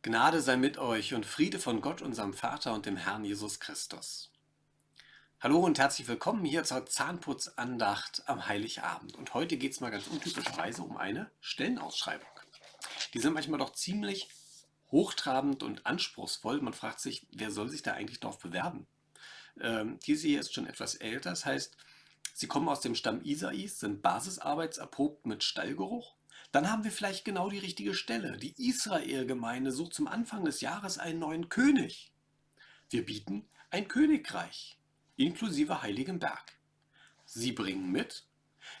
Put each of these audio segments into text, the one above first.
Gnade sei mit euch und Friede von Gott, unserem Vater und dem Herrn Jesus Christus. Hallo und herzlich willkommen hier zur Zahnputzandacht am Heiligabend. Und heute geht es mal ganz untypischerweise um eine Stellenausschreibung. Die sind manchmal doch ziemlich hochtrabend und anspruchsvoll. Man fragt sich, wer soll sich da eigentlich darauf bewerben? Ähm, diese hier ist schon etwas älter, das heißt, sie kommen aus dem Stamm Isais, sind basisarbeitserprobt mit Stallgeruch dann haben wir vielleicht genau die richtige Stelle. Die Israel-Gemeinde sucht zum Anfang des Jahres einen neuen König. Wir bieten ein Königreich, inklusive Heiligen Berg. Sie bringen mit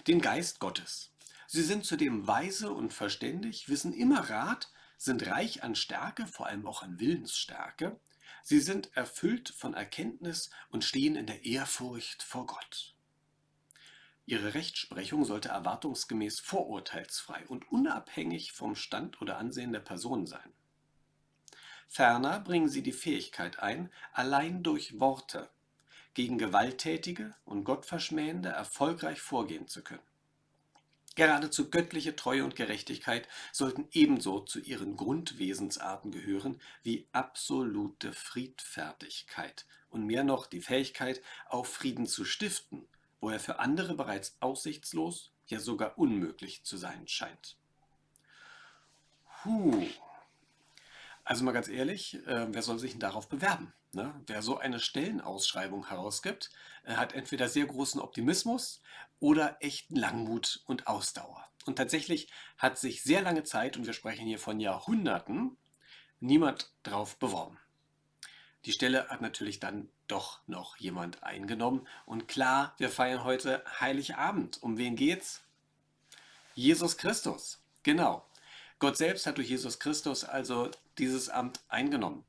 den Geist Gottes. Sie sind zudem weise und verständig, wissen immer Rat, sind reich an Stärke, vor allem auch an Willensstärke. Sie sind erfüllt von Erkenntnis und stehen in der Ehrfurcht vor Gott. Ihre Rechtsprechung sollte erwartungsgemäß vorurteilsfrei und unabhängig vom Stand oder Ansehen der Person sein. Ferner bringen sie die Fähigkeit ein, allein durch Worte gegen Gewalttätige und Gottverschmähende erfolgreich vorgehen zu können. Geradezu göttliche Treue und Gerechtigkeit sollten ebenso zu ihren Grundwesensarten gehören wie absolute Friedfertigkeit und mehr noch die Fähigkeit, auf Frieden zu stiften wo er für andere bereits aussichtslos, ja sogar unmöglich zu sein scheint. Puh. Also mal ganz ehrlich, äh, wer soll sich denn darauf bewerben? Ne? Wer so eine Stellenausschreibung herausgibt, äh, hat entweder sehr großen Optimismus oder echten Langmut und Ausdauer. Und tatsächlich hat sich sehr lange Zeit, und wir sprechen hier von Jahrhunderten, niemand drauf beworben. Die Stelle hat natürlich dann doch noch jemand eingenommen. Und klar, wir feiern heute Heiligabend. Um wen geht's? Jesus Christus. Genau. Gott selbst hat durch Jesus Christus also dieses Amt eingenommen.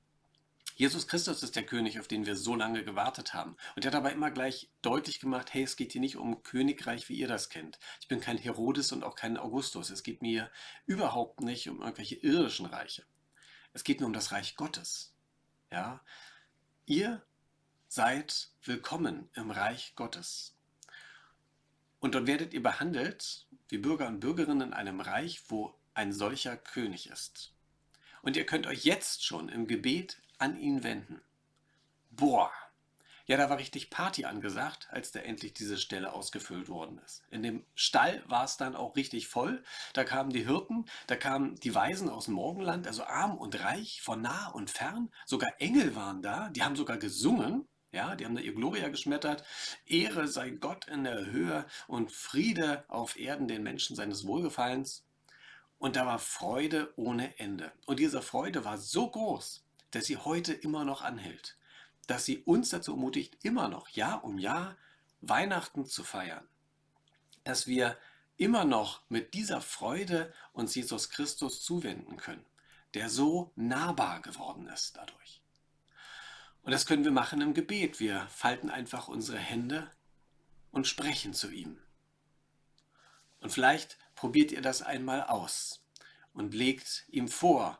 Jesus Christus ist der König, auf den wir so lange gewartet haben. Und er hat aber immer gleich deutlich gemacht, hey, es geht hier nicht um Königreich, wie ihr das kennt. Ich bin kein Herodes und auch kein Augustus. Es geht mir überhaupt nicht um irgendwelche irdischen Reiche. Es geht nur um das Reich Gottes. Ja, ihr seid willkommen im Reich Gottes. Und dort werdet ihr behandelt wie Bürger und Bürgerinnen in einem Reich, wo ein solcher König ist. Und ihr könnt euch jetzt schon im Gebet an ihn wenden. Boah, ja, da war richtig Party angesagt, als da endlich diese Stelle ausgefüllt worden ist. In dem Stall war es dann auch richtig voll. Da kamen die Hirten, da kamen die Weisen aus dem Morgenland, also arm und reich, von nah und fern. Sogar Engel waren da, die haben sogar gesungen. Ja, die haben da ihr Gloria geschmettert. Ehre sei Gott in der Höhe und Friede auf Erden den Menschen seines Wohlgefallens. Und da war Freude ohne Ende. Und diese Freude war so groß, dass sie heute immer noch anhält dass sie uns dazu ermutigt, immer noch Jahr um Jahr Weihnachten zu feiern. Dass wir immer noch mit dieser Freude uns Jesus Christus zuwenden können, der so nahbar geworden ist dadurch. Und das können wir machen im Gebet. Wir falten einfach unsere Hände und sprechen zu ihm. Und vielleicht probiert ihr das einmal aus und legt ihm vor,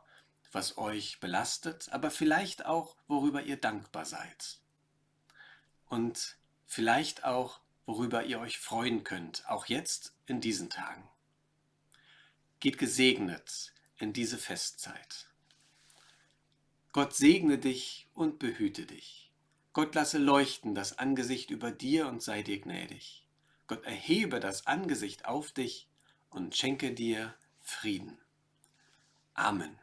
was euch belastet, aber vielleicht auch, worüber ihr dankbar seid. Und vielleicht auch, worüber ihr euch freuen könnt, auch jetzt in diesen Tagen. Geht gesegnet in diese Festzeit. Gott segne dich und behüte dich. Gott lasse leuchten das Angesicht über dir und sei dir gnädig. Gott erhebe das Angesicht auf dich und schenke dir Frieden. Amen.